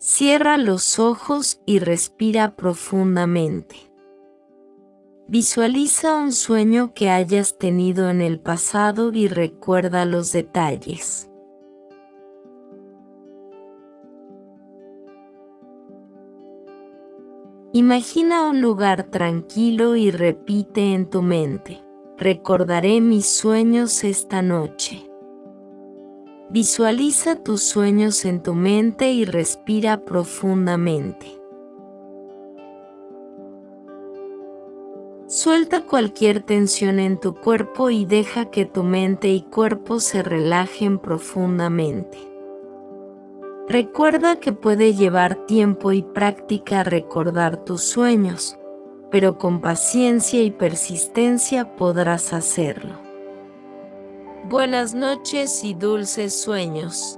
Cierra los ojos y respira profundamente. Visualiza un sueño que hayas tenido en el pasado y recuerda los detalles. Imagina un lugar tranquilo y repite en tu mente, recordaré mis sueños esta noche. Visualiza tus sueños en tu mente y respira profundamente. Suelta cualquier tensión en tu cuerpo y deja que tu mente y cuerpo se relajen profundamente. Recuerda que puede llevar tiempo y práctica recordar tus sueños, pero con paciencia y persistencia podrás hacerlo. Buenas noches y dulces sueños.